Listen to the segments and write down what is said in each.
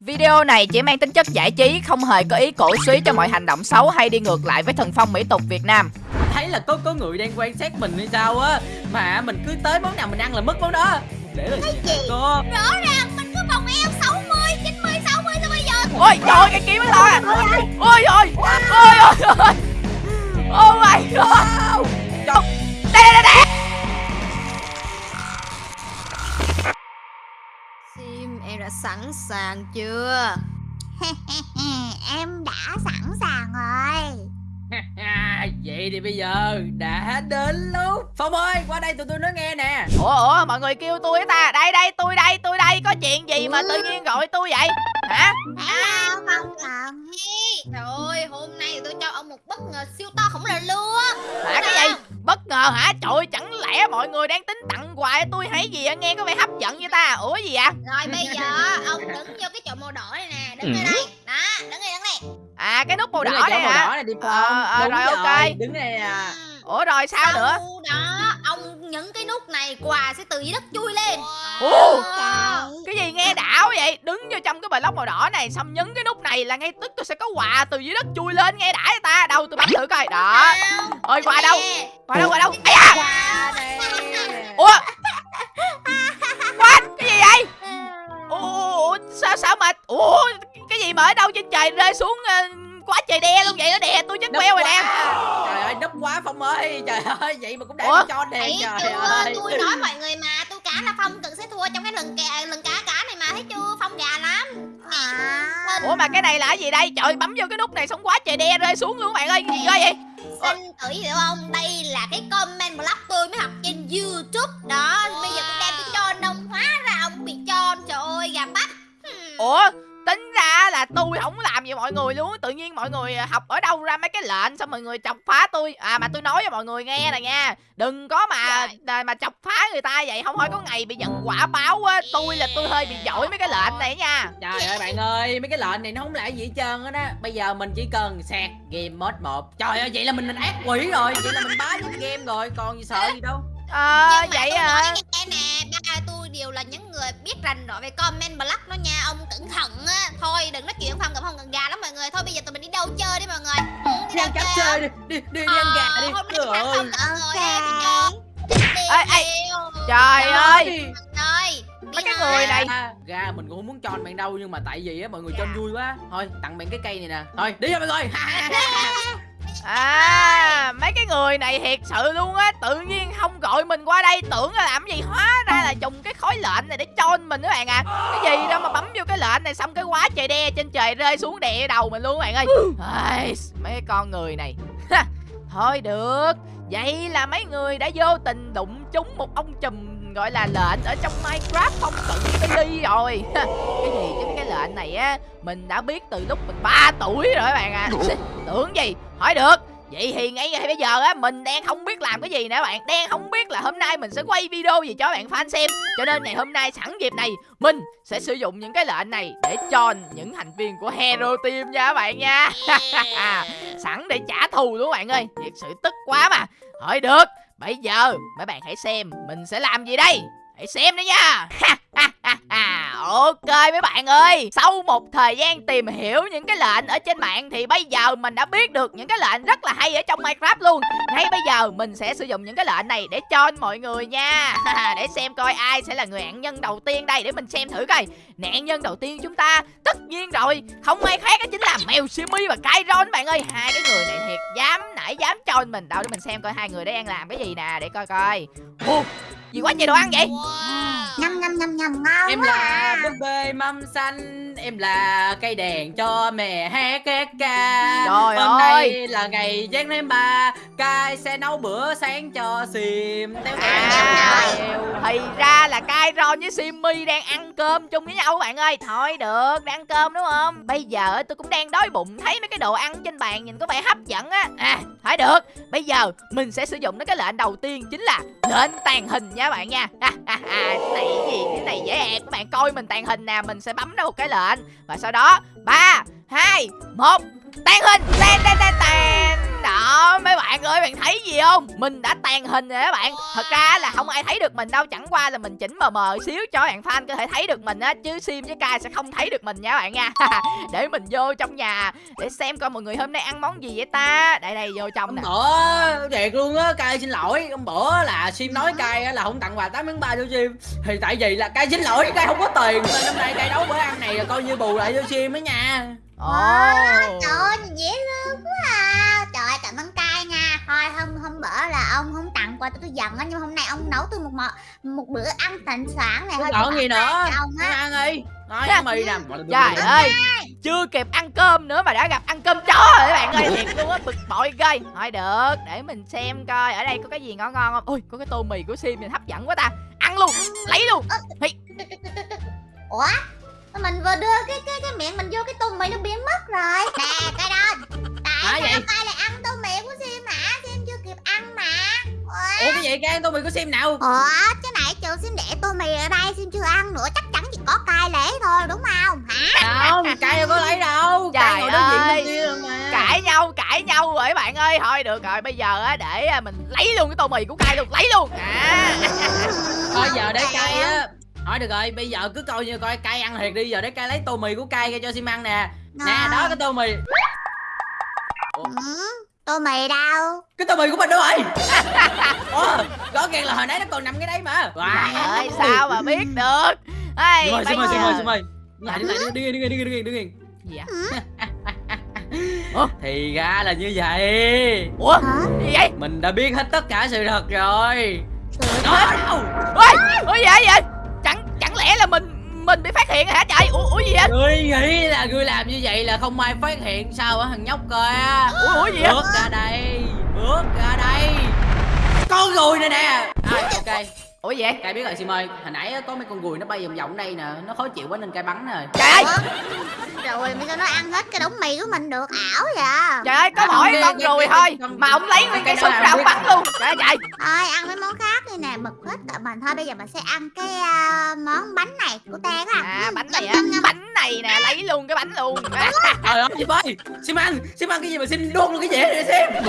Video này chỉ mang tính chất giải trí, không hề có ý cổ suý cho mọi hành động xấu hay đi ngược lại với thần phong mỹ tục Việt Nam. thấy là có có người đang quan sát mình hay sao á mà mình cứ tới món nào mình ăn là mất món đó để là gì hả cô Rõ ràng mình cứ vòng eo 60, 90, 60 sao bây giờ Ôi trời ơi, cái kiếm nó to à. Ôi ôi, ôi ôi ôi. Oh my god. Đây đã sẵn sàng chưa Em đã sẵn sàng rồi vậy thì bây giờ đã đến lúc phong ơi qua đây tụi tôi nói nghe nè Ủa ủa, mọi người kêu tôi ta. Đây đây, tôi đây, tôi đây. Có chuyện gì mà tự nhiên gọi tôi vậy? Hả? Hello không cần Trời ơi hôm nay tôi cho ông một bất ngờ siêu to khổng lồ luôn Hả cái gì? Bất ngờ hả? Trời ơi, chẳng lẽ mọi người đang tính tặng quà cho tôi hay gì? Nghe có vẻ hấp dẫn vậy ta. Ủa gì vậy? Rồi bây giờ ông đứng vô cái chỗ màu đỏ này nè Đứng ở đây Đó đứng đây đứng đây À cái nút màu Đứng đỏ này màu hả? đỏ này đi Ờ, ờ, Đúng rồi, ok. đứng đây à Ừ. Ủa rồi sao nữa? Sau đó ông nhấn cái nút này quà sẽ từ dưới đất chui lên Ồ, Ờ. cái gì nghe đảo vậy? Đứng vô trong cái block màu đỏ này xong nhấn cái nút này là ngay tức tôi sẽ có quà từ dưới đất chui lên nghe đã ta. Đâu tôi bấm thử coi. Đó. Ôi quà đâu? Quà đâu quà đâu? Qua đây Ủa? What? Cái gì vậy? Ủa, ủa, sao sao mà Ủa cái gì mà ở đâu trên trời rơi xuống ờ, quá trời đe luôn vậy nó đè tôi chết queo rồi nè. Trời ơi nấp quá phong ơi trời ơi vậy mà cũng Ủa? đang cho đèn Thấy trời chưa ơi. tôi nói mọi người mà tôi cá là phong cần sẽ thua trong cái lần kè lần cá cá này mà thấy chưa? Phong gà lắm. À, Ủa mà cái này là cái gì đây? Trời bấm vô cái nút này xong quá trời đe rơi xuống luôn bạn ơi. Gì vậy. Xin tự hiểu không? Đây là cái comment blog tôi mới học trên youtube. Đó bây giờ tôi đem cái cho ông hóa ra ông bị cho trời ơi gà bắp. Hmm. Ủa mọi người luôn Tự nhiên mọi người học ở đâu ra mấy cái lệnh Xong mọi người chọc phá tôi À mà tôi nói cho mọi người nghe nè nha Đừng có mà à, mà chọc phá người ta vậy Không thôi có ngày bị nhận quả báo á Tôi là tôi hơi bị giỏi mấy cái lệnh này nha Trời ơi bạn ơi, mấy cái lệnh này nó không lại gì hết trơn á đó. Bây giờ mình chỉ cần sạc game mode 1. Trời ơi, vậy là mình, mình ác quỷ rồi, vậy là mình bá nhất game rồi, còn gì sợ gì đâu. Ờ Nhưng mà vậy tôi à nói nghe nè ba tôi đều là những người biết rành rõ về comment blog đó nha ông cẩn thận người. Thôi bây giờ tụi mình đi đâu chơi đi mọi người. Ừ, đi đâu chơi? chơi đi, đi, đi, đi ăn gà đi. Ờ, Trời ơi. Ê, ê, Trời ơi. ơi Mấy cái người này. Gà mình cũng không muốn cho anh bạn đâu nhưng mà tại vì á mọi người cho anh vui quá. Thôi, tặng bạn cái cây này nè. Thôi, đi thôi mọi người. À mấy cái người này thiệt sự luôn á Tự nhiên không gọi mình qua đây Tưởng là làm gì hóa ra là dùng cái khối lệnh này để cho mình các bạn à. Cái gì đâu mà bấm vô cái lệnh này Xong cái quá trời đe trên trời rơi xuống đè đầu mình luôn các bạn ơi. Ai, Mấy con người này. Thôi được Vậy là mấy người đã vô tình đụng trúng một ông chùm gọi là lệnh ở trong Minecraft không? Cận Billy rồi. Cái gì chứ cái lệnh này á Mình đã biết từ lúc mình 3 tuổi rồi các bạn à. Tưởng gì Hỏi được. Vậy thì ngay bây giờ á Mình đang không biết làm cái gì nữa bạn. Đang không biết là hôm nay mình sẽ quay video gì cho bạn fan xem. Cho nên ngày hôm nay sẵn dịp này Mình sẽ sử dụng những cái lệnh này Để cho những thành viên của Hero Team nha các bạn nha. Sẵn để trả thù luôn các bạn ơi. Thiệt sự tức quá mà. Hỏi được. Bây giờ mấy bạn hãy xem Mình sẽ làm gì đây Hãy xem đi nha. Ok mấy bạn ơi, Sau một thời gian tìm hiểu những cái lệnh ở trên mạng Thì bây giờ mình đã biết được những cái lệnh rất là hay ở trong Minecraft luôn. Ngay bây giờ mình sẽ sử dụng những cái lệnh này để cho mọi người nha. Để xem coi ai sẽ là người nạn nhân đầu tiên đây, Để mình xem thử coi. Nạn nhân đầu tiên chúng ta, Tất nhiên rồi, Không ai khác đó chính là Mèo Simi và Kairon bạn ơi. Hai cái người này thiệt dám, nãy dám cho mình. Đâu, để mình xem coi hai người đấy đang làm cái gì nè, Để coi coi gì quá trời đồ ăn vậy wow. nhâm nhâm nhâm nhâm ngon Em quá là à. búp bê mâm xanh Em là cây đèn cho mẹ hát cái ca. Trời Hôm ơi. nay là ngày Giáng tháng ba Cai sẽ nấu bữa sáng cho Sim. Téo À. Thì ra là Kairon với Simmy đang ăn cơm chung với nhau các bạn ơi. Thôi được, đang ăn cơm đúng không? Bây giờ tôi cũng đang đói bụng Thấy mấy cái đồ ăn trên bàn nhìn có vẻ hấp dẫn á. À, thôi được Bây giờ mình sẽ sử dụng đến cái lệnh đầu tiên Chính là lệnh tàn hình nha các bạn nha. À, à, à, Cái này gì, cái này dễ ẹt Các bạn coi mình tàn hình nè Mình sẽ bấm ra một cái lệnh và sau đó 3, 2, 1 Tàn hình Tàn tàn tàn tàn. Đó đó mấy bạn ơi bạn thấy gì không? Mình đã tàn hình rồi các bạn. Thật ra là không ai thấy được mình đâu. Chẳng qua là mình chỉnh mờ mờ xíu cho bạn fan có thể thấy được mình á. Chứ sim với kai sẽ không thấy được mình nha các bạn nha. Để mình vô trong nhà để xem coi mọi người hôm nay ăn món gì vậy ta. Đây đây vô trong Hôm nè. Bữa thiệt luôn á cay xin lỗi. Hôm bữa là sim nói cay á là không tặng quà 8 tháng 3 cho sim. Thì tại vì là cay xin lỗi cay không có tiền. Nên năm nay cay nấu bữa ăn này là coi như bù lại cho sim đó nha. Ồ. Trời ơi, dễ thương quá à bữa là ông không tặng quà tôi tôi giận á Nhưng hôm nay ông nấu tôi một mọ, một bữa ăn thịnh soạn này thôi còn gì nữa? Ông Ăn á ăn đi nói ăn mì nè trời ơi chưa kịp ăn cơm nữa mà đã gặp ăn cơm chó rồi các bạn ơi thiệt luôn á bực bội ghê. Thôi được để mình xem coi ở đây có cái gì ngon ngon không? Ôi có cái tô mì của sim mình hấp dẫn quá ta. Ăn luôn lấy luôn. Ủa? Mình vừa đưa cái cái cái miệng mình vô cái tô mì nó biến mất rồi. Nè, cái đó. Tại sao cay lại ăn ủa cái gì cay ăn tô mì của sim nào? Ủa, chứ nãy trường Sim để tô mì ở đây Sim chưa ăn nữa. Chắc chắn chỉ có cay lấy thôi đúng không? Hả? không cay đâu có lấy đâu. Trời cay ngồi đối diện ơi. bên kia rồi mà. Cãi nhau cãi nhau rồi các bạn ơi. Thôi được rồi. Bây giờ á để à, mình lấy luôn cái tô mì của cay luôn. Lấy luôn. À. Thôi giờ để cay á. hỏi được rồi. Bây giờ cứ coi như coi cay ăn thiệt đi. Giờ để cay lấy tô mì của cay ra cho sim ăn nè. Nè đó cái tô mì. Ừ, tô mì đâu? cái tô mì của mình đâu rồi ủa rõ ràng là hồi nãy nó còn nằm cái đấy mà trời wow. ơi sao mà biết được Ê, Xin mời, xin mời, xin mời, xin mời. Lại, lại, đứng yên, đứng yên, đứng yên, đứng yên, đứng yên. gì vậy Thì ra là như vậy. ủa Hả? gì vậy Mình đã biết hết tất cả sự thật rồi. Đó đâu? ôi ủa gì vậy vậy chẳng chẳng lẽ là mình mình bị phát hiện hả trời ủa, ủa gì vậy Ngươi nghĩ là ngươi làm như vậy là không ai phát hiện sao hả thằng nhóc kìa. ủa, ủa gì vậy Bước ra đây, bước ra đây. Con ruồi này nè. À, ủa gì vậy? Cai biết rồi Sim ơi, hồi nãy á, có mấy con ruồi nó bay vòng vòng đây nè, nó khó chịu quá nên cai bắn rồi. trời ơi! Rồi bây giờ nó ăn hết cái đống mì của mình được ảo vậy trời ơi có À, mỗi cái- con cái- ruồi cái- thôi con- mà ông lấy nguyên cái cái đó súng ra ông bắn luôn. Trời ơi trời. Thôi ăn mấy món khác đi nè Bực hết cả mình. Thôi bây giờ mình sẽ ăn cái à, món bánh này của Tê á à bánh này á. bánh này nè lấy luôn cái bánh luôn. Trời ơi, Sim ơi, Sim ăn, Sim ăn cái gì mà Sim đốt luôn cái gì vậy Sim?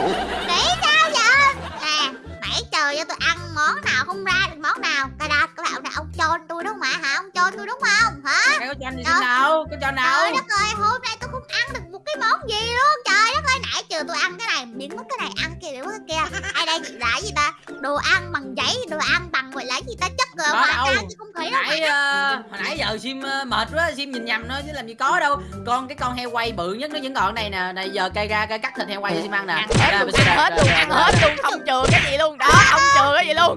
Nghĩ sao vậy Nè nãy chờ cho tôi ăn món nào không ra được món nào. Cà đạt các bạn là ông cho tôi đúng không ạ? Hả? Ông cho tôi đúng không? Hả? Cái có cho anh gì nào? Có cho nào? Trời đất ơi hôm nay tôi không ăn được một cái món gì luôn. Trời đất ơi nãy chờ tôi ăn cái này Biến mất cái này ăn kia biến mất cái kia. Ai đây là cái gì ta? Đồ ăn bằng giấy Đồ ăn bằng gọi là gì ta rồi Đó đâu. không Nãy ờ, hồi nãy giờ Sim ờ, mệt quá, Sim nhìn nhầm thôi chứ làm gì có đâu. Con cái con heo quay bự nhất nó vẫn còn này nè. Này giờ cây ra cây cắt thịt heo quay cho Sim ăn nè. ăn hết Đây, luôn ăn hết luôn ăn hết luôn không chừa cái gì luôn đó không chừa cái gì luôn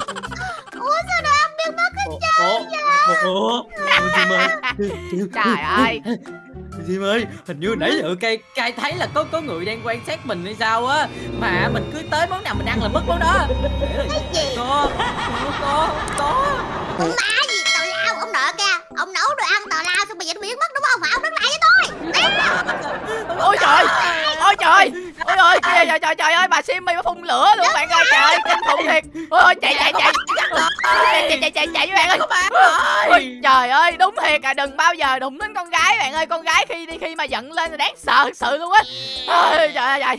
Ủa sao đồ ăn biến mất ủa, Sim ơi, trời ơi Sim ơi, hình như nãy giờ cây cây thấy là có có người đang quan sát mình hay sao á. Mà mình cứ tới món nào mình ăn là mất món đó. Cái gì Có, có, có. Con má gì? Tào lao ông nợ kìa. Ông nấu đồ ăn tào lao xong bây giờ nó biến mất đúng không? Hả Ông đứng lại với tôi. Ôi trời ôi trời ôi ơi trời trời trời trời ơi bà Simmy nó phun lửa luôn bạn ơi trời ơi kinh khủng thiệt. Ôi ôi chạy chạy chạy. Chạy chạy chạy chạy với bạn ơi. Ôi, ơi. trời ơi đúng thiệt à đừng bao giờ đụng đến con gái bạn ơi. Con gái khi đi khi mà giận lên là đáng sợ thật sự luôn á. Trời ơi trời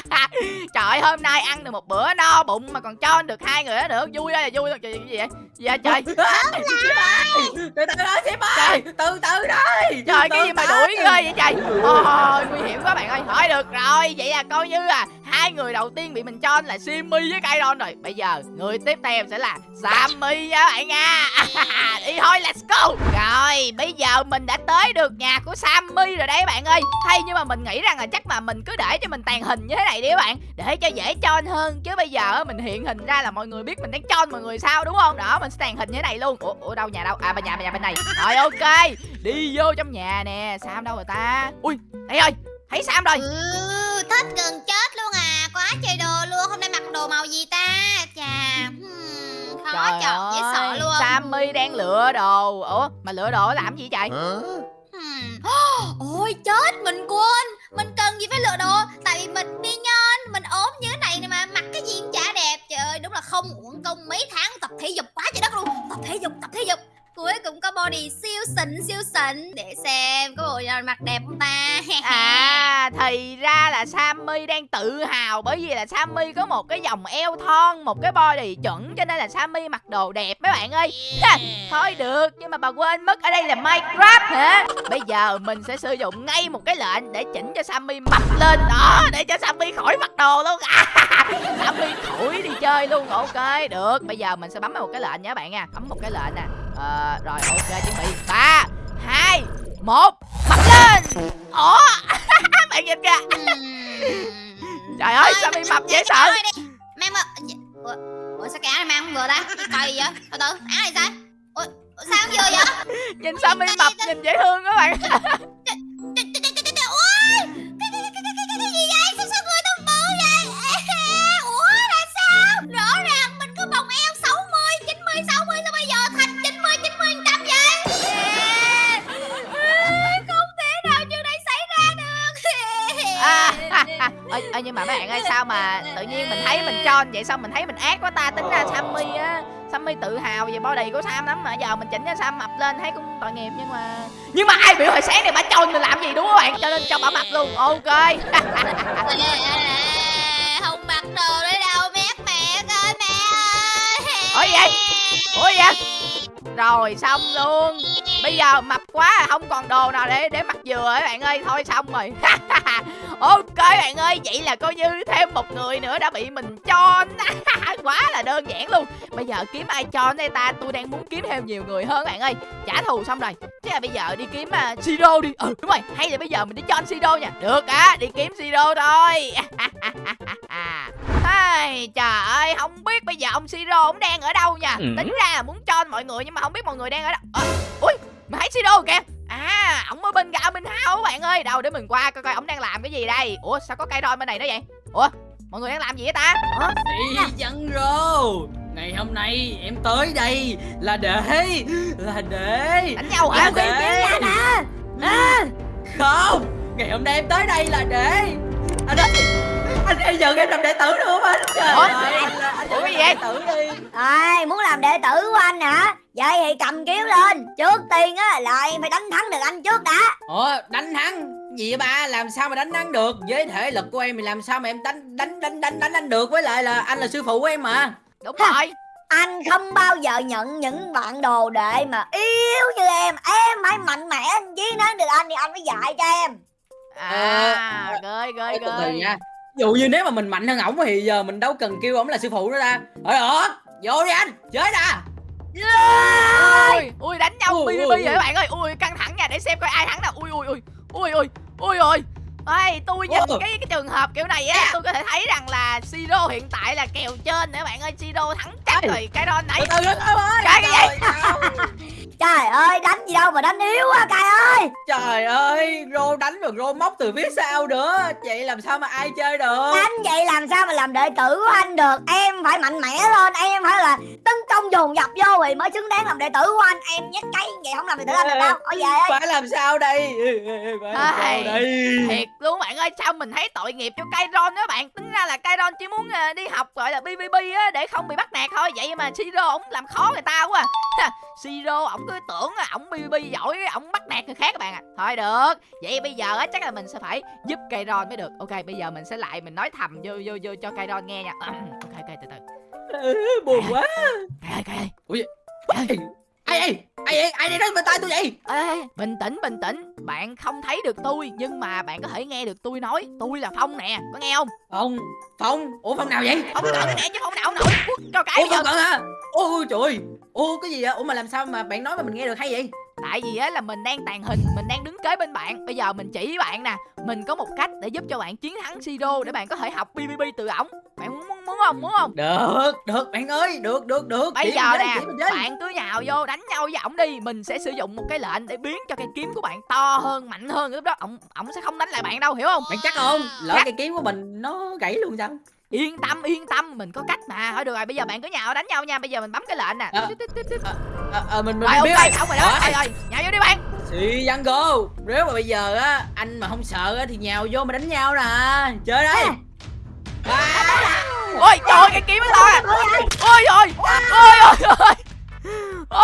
trời ơi, hôm nay ăn được một bữa no bụng mà còn cho được hai người nữa. Vui ơi là vui trời gì vậy? Gì vậy trời? Từ từ đó Sim ơi, từ từ đây. trời cái gì mà đuổi ghê vậy trời? Ôi nguy hiểm quá bạn ơi. Thôi được rồi. Vậy là coi như là hai người đầu tiên bị mình cho là Simmy với Kairon rồi. Bây giờ người tiếp theo sẽ là Sammy nha bạn nha. Đi thôi let's go. Rồi bây giờ mình đã tới được nhà của Sammy rồi đấy bạn ơi. Hay nhưng mà mình nghĩ rằng là chắc mà mình cứ để cho mình tàn hình như thế này đi các bạn. Để cho dễ chon hơn chứ bây giờ mình hiện hình ra là mọi người biết mình đang chon mọi người sao đúng không? Đó mình sẽ tàn hình như thế này luôn. Ủa, ủa đâu nhà đâu? À bên nhà bên nhà bên này. Rồi ok. Đi vô trong nhà nè. Sam đâu rồi ta? Ui đây rồi. Thấy Sam rồi. Ừ thích gần chết luôn à Quá trời đồ luôn Hôm nay mặc đồ màu gì ta? Chà hmm, Khó trời chọn dễ sợ luôn. Sammy đang lựa đồ. Ủa mà lựa đồ làm gì vậy? Hmm. Ôi chết mình quên. Mình cần gì phải lựa đồ? Tại vì mình đi nhân Mình ốm như thế này nè mà Mặc cái gì cũng chả đẹp. Trời ơi đúng là không uổng công mấy tháng tập thể dục quá trời đất luôn. Tập thể dục tập thể dục Cuối cùng có body siêu xịn siêu xịn Để xem có bộ nào mặc đẹp không ta à À thì ra là Sammy đang tự hào bởi vì là Sammy có một cái dòng eo thon, một cái body chuẩn cho nên là Sammy mặc đồ đẹp mấy bạn ơi. Ha, thôi được, nhưng mà bà quên mất ở đây là Minecraft hả? Bây giờ mình sẽ sử dụng ngay một cái lệnh để chỉnh cho Sammy mập lên đó, để cho Sammy khỏi mặc đồ luôn. Sammy khỏi đi chơi luôn. Ok, được. Bây giờ mình sẽ bấm vào một cái lệnh nha các bạn nha. Bấm một cái lệnh nè. Ờ, rồi ok chuẩn bị. 3 2 1 Mập lên. Ủa? bạn nhìn kìa. Trời ơi, Sammy mập dễ sợ. Mang mà Ủa, Ủa sao cái áo này mang không vừa ta? Cái coi gì vậy? Từ từ, áo này sao? Ủa, sao không vừa vậy? Nhìn Sammy mập nhìn dễ thương các bạn. Bạn ơi sao mà tự nhiên mình thấy mình tròn vậy sao mình thấy mình ác quá ta? Tính ra Sammy á Sammy tự hào về body của Sam lắm mà. Giờ mình chỉnh cho Sam mập lên thấy cũng tội nghiệp nhưng mà nhưng mà ai biểu hồi sáng này bà tròn mình làm gì đúng không các bạn? Cho nên cho bà mập luôn ok. Không mặc đồ nữa đâu mét mẹ ơi mẹ ơi. Ủa vậy? Ủa vậy? Rồi xong luôn bây giờ mập quá không còn đồ nào để để mặc vừa rồi các bạn ơi. Thôi xong rồi. Ok bạn ơi vậy là coi như thêm một người nữa đã bị mình cho quá là đơn giản luôn. Bây giờ kiếm ai cho đây ta? Tôi đang muốn kiếm thêm nhiều người hơn bạn ơi. Trả thù xong rồi. Thế là bây giờ đi kiếm uh, siro đi. Ừ đúng rồi. Hay là bây giờ mình đi cho anh siro nha. Được á đi kiếm siro thôi. Ai, trời ơi không biết bây giờ ông siro ông đang ở đâu nha. Ừ. tính ra là muốn cho mọi người nhưng mà không biết mọi người đang ở đâu. Ờ, ui mà thấy siro kìa. À ổng ở bên gạo bên hao các bạn ơi. Đâu để mình qua coi coi ổng đang làm cái gì đây. Ủa sao có cây roi bên này nữa vậy? Ủa mọi người đang làm gì vậy ta? Hả? Đi dân rô. Ngày hôm nay em tới đây là để Là để đánh nhau hả? Là để. Không Ngày hôm nay em tới đây là để. Anh ơi Anh bây giờ em làm đệ tử được không anh Trời Ủa? ơi. Anh, anh Ủa, làm cái gì vậy? đệ tử đi. Ai muốn làm đệ tử của anh hả? Vậy thì cầm kiếm lên. Trước tiên á là em phải đánh thắng được anh trước đã. Ủa đánh thắng? Gì vậy ba? Làm sao mà đánh thắng được? Với thể lực của em thì làm sao mà em đánh đánh đánh đánh đánh anh được? Với lại là anh là sư phụ của em mà. Đúng rồi. Anh không bao giờ nhận những bạn đồ đệ mà yếu như em. Em phải mạnh mẽ anh chí nói được anh thì anh phải dạy cho em. À từ ghê nha. Ví dụ như nếu mà mình mạnh hơn ổng thì giờ mình đâu cần kêu ổng là sư phụ nữa ta. Rồi đó vô đi anh chơi ui ui đánh nhau bi bi vậy các bạn ơi. Ui căng thẳng nha để xem coi ai thắng nào. Ui ui ui ui ui ui ui Ê, tôi nhìn cái cái trường hợp kiểu này á tôi có thể thấy rằng là Siro hiện tại là kèo trên các bạn ơi. Siro thắng chắc rồi cái từ nãy từ đó ơi. Cái gì? Trời ơi đánh gì đâu mà đánh yếu quá cay ơi. Trời ơi rô đánh rồi rô móc từ phía sau nữa. Vậy làm sao mà ai chơi được? Đánh vậy làm sao mà làm đệ tử của anh được? Em phải mạnh mẽ lên Em phải là tấn công dồn dập vô thì mới xứng đáng làm đệ tử của anh. Em nhát cái vậy không làm đệ tử anh được đâu. Ở về ơi phải làm sao đây? Phải làm sao đây? thiệt luôn bạn ơi sao mình thấy tội nghiệp cho Kairon đó bạn? Tính ra là Kairon chỉ muốn à, đi học gọi là PVP á để không bị bắt nạt thôi. Vậy mà Siro ổng làm khó người ta quá à. Siro ổng cứ tưởng là ổng PVP giỏi ổng bắt nạt người khác các bạn ạ. Thôi được vậy bây giờ á chắc là mình sẽ phải giúp Kairon mới được. Ok bây giờ mình sẽ lại mình nói thầm vô vô vô cho Kairon nghe nha. Ok ok buồn quá. Kai ơi ơi ai ai ai ai ai đây nói bên tai tôi vậy? Ê, ê, bình tĩnh bình tĩnh. Bạn không thấy được tôi nhưng mà bạn có thể nghe được tôi nói. Tôi là phong nè có nghe không? Phong phong ủa phong nào vậy? Không cận nè chứ không nào không nổi cho cái ủa phong cận hả? Ôi trời ơi. Ủa cái gì vậy? Ủa mà làm sao mà bạn nói mà mình nghe được hay vậy? Tại vì á là mình đang tàn hình mình đang đứng kế bên bạn. Bây giờ mình chỉ với bạn nè. Mình có một cách để giúp cho bạn chiến thắng Siro để bạn có thể học PVP từ ổng. Bạn muốn muốn, không? Muốn không? Được được bạn ơi được được được. Bây giờ nè bạn cứ nhào vô đánh nhau với ổng đi. Mình sẽ sử dụng một cái lệnh để biến cho cây kiếm của bạn to hơn mạnh hơn lúc đó. Ổng ổng sẽ không đánh lại bạn đâu hiểu không? Bạn chắc không? Lỡ cái kiếm của mình nó gãy luôn sao? Yên tâm yên tâm mình có cách mà. Thôi được rồi bây giờ bạn cứ nhào đánh nhau nha. Bây giờ mình bấm cái lệnh nè. Ờ. à, à, mình mình rồi biết ok rồi. xong rồi đó. Rồi. rồi nhào vô đi bạn. Sì Văn Go Nếu mà bây giờ á Anh mà không sợ á Thì nhào vô mà đánh nhau nè. Chơi đây. À. ôi trời ơi, cái kiếm nó to nè ôi ôi ôi ôi ôi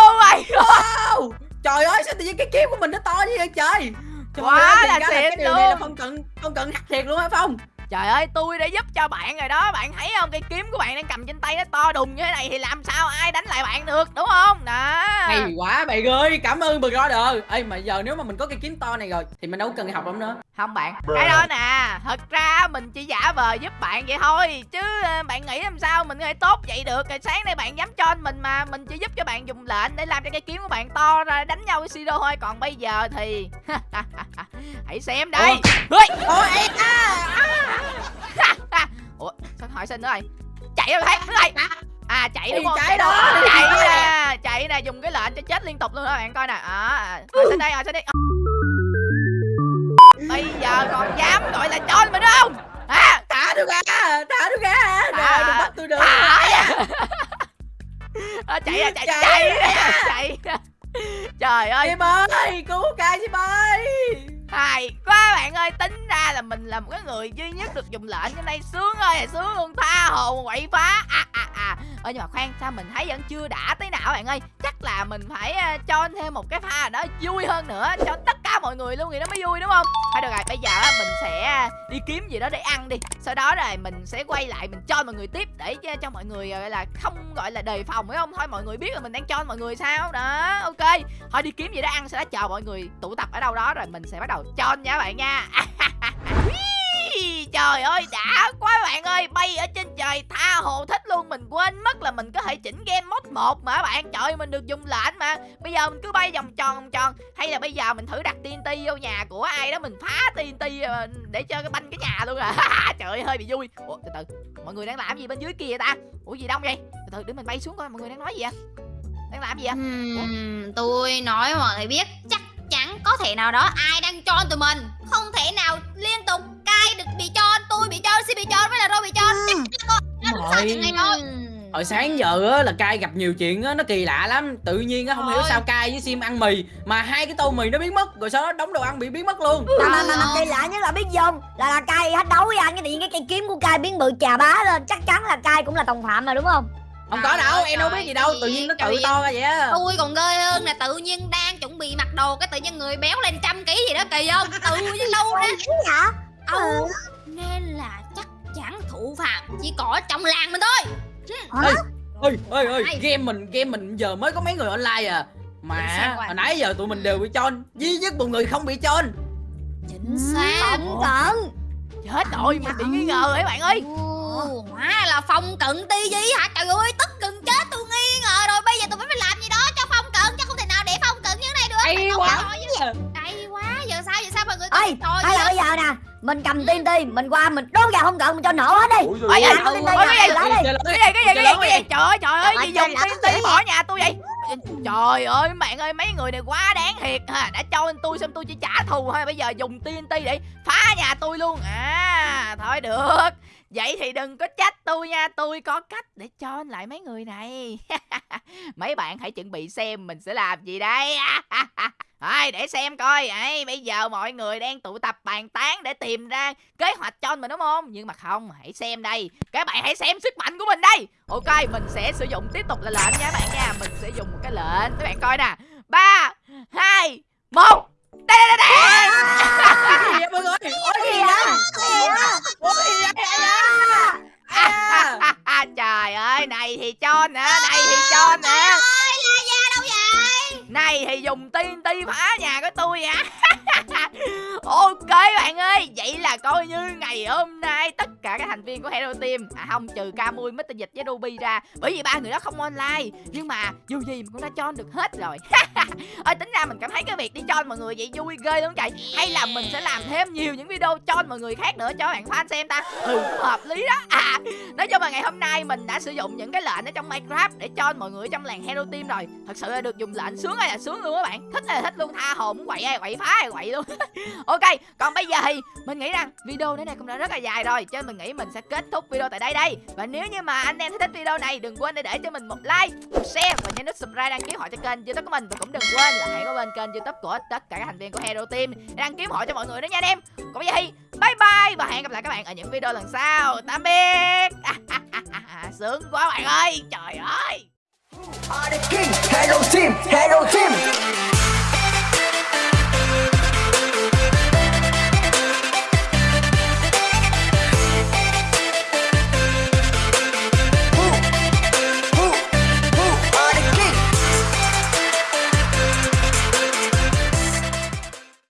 oh my god. Trời ơi sao tự nhiên cái kiếm của mình nó to như vậy trời? Trời Quá là xịn cái điều này là luôn. không cần không cần hack thiệt luôn hả phong Trời ơi tôi đã giúp cho bạn rồi đó Bạn thấy không cái kiếm của bạn đang cầm trên tay nó to đùng như thế này Thì làm sao ai đánh lại bạn được đúng không Đó hay quá bạn ơi cảm ơn brother ê mà giờ nếu mà mình có cái kiếm to này rồi thì mình đâu cần học lắm nữa Không bạn Cái đó nè Thật ra mình chỉ giả vờ giúp bạn vậy thôi Chứ ờ, bạn nghĩ làm sao mình có thể tốt vậy được Rồi sáng nay bạn dám cho mình mà Mình chỉ giúp cho bạn dùng lệnh để làm cho cái kiếm của bạn to ra đánh nhau với Siro thôi Còn bây giờ thì Hãy xem đây Ui, ôi ê, à, Ủa sao hỏi xin nữa rồi? Chạy rồi thấy rồi À chạy đúng không? chạy đó, chạy nè Chạy nè dùng cái lệnh cho chết liên tục luôn đó bạn coi nè. À, Hỏi xin đây hỏi xin đây. Bây giờ còn dám gọi là cho mình không? À, thả tôi ra thả tôi ra. À. rồi đừng bắt tôi được à, à, chạy ra chạy. Chạy chạy trời ơi. Chim ơi cứu cai chim ơi. Hay quá bạn ơi tính ra là mình là một cái người duy nhất được dùng lệnh trên đây. Sướng ơi là sướng luôn tha hồ quậy phá. À à à. Ơ nhưng mà khoan sao mình thấy vẫn chưa đã tới nào bạn ơi? Chắc là mình phải uh, cho thêm một cái pha đó vui hơn nữa cho tất cả mọi người luôn thì nó mới vui đúng không? Thôi được rồi bây giờ mình sẽ ờ, đi kiếm gì đó để ăn đi. Sau đó rồi mình sẽ quay lại mình cho mọi người tiếp để cho, cho mọi người gọi là không gọi là đề phòng phải không? Thôi mọi người biết là mình đang cho mọi người sao? Đó ok. Thôi đi kiếm gì đó ăn sau đó chờ mọi người tụ tập ở đâu đó rồi mình sẽ bắt đầu cho nha bạn nha. Trời ơi đã quá bạn ơi. Bay ở trên trời tha hồ thích luôn. Mình quên mất là mình có thể chỉnh game mod 1 mà bạn. Trời ơi, mình được dùng lệnh mà. Bây giờ mình cứ bay vòng tròn vòng tròn. Hay là bây giờ mình thử đặt TNT vô nhà của ai đó. Mình phá TNT ờ, để cho cái banh cái nhà luôn à. Trời ơi hơi bị vui. Ủa từ từ. Mọi người đang làm gì bên dưới kia vậy ta? Ủa gì đông vậy? Từ từ để mình bay xuống coi. Mọi người đang nói gì vậy? Đang làm gì vậy? Ừm, tôi nói mọi người biết. Chắc có thể nào đó ai đang cho tụi mình. Không thể nào liên tục cai được bị cho tôi bị cho si bị cho với là rô bị cho chắc có nó Rồi. ngay thôi hồi sáng giờ á là cai gặp nhiều chuyện á nó kỳ lạ lắm. Tự nhiên á không hiểu Ôi. sao cai với sim ăn mì mà hai cái tô mì nó biến mất rồi sau đó đóng đồ ăn bị biến mất luôn. Mà mà mà, mà kỳ lạ nhất là biết không? Là là cai hết đấu với anh cái tự nhiên cái cây kiếm của cai biến bự chà bá lên. Chắc chắn là cai cũng là đồng phạm mà đúng không không có đâu em đâu biết gì đâu tự nhiên nó tự to ra vậy á. Tôi còn ghê hơn là tự nhiên đang chuẩn bị mặc đồ cái tự nhiên người béo lên trăm ký gì đó kỳ không? Tự nhiên đâu ra. ừ. nên là chắc chắn thủ phạm chỉ có trong làng mình thôi. Hả? ơi ơi ơi game mình game mình giờ mới có mấy người online à. Mà hồi nãy giờ tụi mình đều bị cho duy nhất một người không bị cho chính xác. Tổng cận Chết rồi mình bị nghi ngờ ấy bạn ơi Ồ, hóa là phong cận ti gì hả? Trời ơi tức gần chết tôi nghi ngờ rồi. Bây giờ tôi phải làm gì đó cho phong cận chứ không thể nào để phong cận như thế này được. Hay quá. Hay quá giờ sao giờ sao mọi người ơi Trời hay là ơi, bây giờ nè. Mình cầm TNT mình qua mình đốt vào không cận mình cho nổ hết đi. Ôi, nè, cái gì? cái gì cái gì cái gì cái gì? Trời ơi trời ơi gì dùng ơi, TNT làm bỏ nhà tôi vậy? Trời ơi bạn ơi mấy người này quá đáng thiệt ha. Đã cho tôi xong tôi chỉ trả thù thôi. Bây giờ dùng TNT để phá nhà tôi luôn. À thôi được vậy thì đừng có trách tôi nha, tôi có cách để cho lại mấy người này. Mấy bạn hãy chuẩn bị xem mình sẽ làm gì đây. Thôi, để xem coi. Ấy, bây giờ mọi người đang tụ tập bàn tán để tìm ra kế hoạch cho mình, đúng không? Nhưng mà không, hãy xem đây. Các bạn hãy xem sức mạnh của mình đây. Ok, mình sẽ sử dụng tiếp tục là lệnh nha bạn nha. Mình sẽ dùng một cái lệnh. Các bạn coi nè. Ba, hai, một đây đây đây đây mọi người ôi gì á? ôi gì à, trời ơi này thì cho nè này thì cho nè này thì dùng TNT phá nhà của tôi à Vậy là coi như ngày hôm nay Tất cả các thành viên của Hero Team À không trừ Camui, Mr. Dịch với Ruby ra Bởi vì ba người đó không online. Nhưng mà dù gì mình cũng đã cho được hết rồi. Ơi tính ra mình cảm thấy cái việc đi cho mọi người vậy vui ghê lắm chạy Hay là mình sẽ làm thêm nhiều những video cho mọi người khác nữa cho bạn fan xem ta? Ừ hợp lý đó. À nói chung là ngày hôm nay mình đã sử dụng những cái lệnh ở trong Minecraft Để cho mọi người trong làng Hero Team rồi. Thật sự là được dùng lệnh sướng hay là sướng luôn các bạn. Thích là thích luôn tha hồ muốn quậy ai quậy phá ai quậy luôn. Ok còn bây giờ thì mình nghĩ rằng video đến đây cũng đã rất là dài rồi Cho nên mình nghĩ mình sẽ kết thúc video tại đây đây. Và nếu như mà anh em thấy thích video này đừng quên để để cho mình một like, một share Và nhấn nút subscribe đăng ký họ cho kênh youtube của mình. Và cũng đừng quên là hãy có bên kênh youtube của tất cả các thành viên của Hero Team để Đăng ký họ cho mọi người đó nha anh em. Còn bây giờ thì bye bye Và hẹn gặp lại các bạn ở những video lần sau. Tạm biệt. Sướng quá bạn ơi. Trời ơi. Are the king, Team, Hero Team.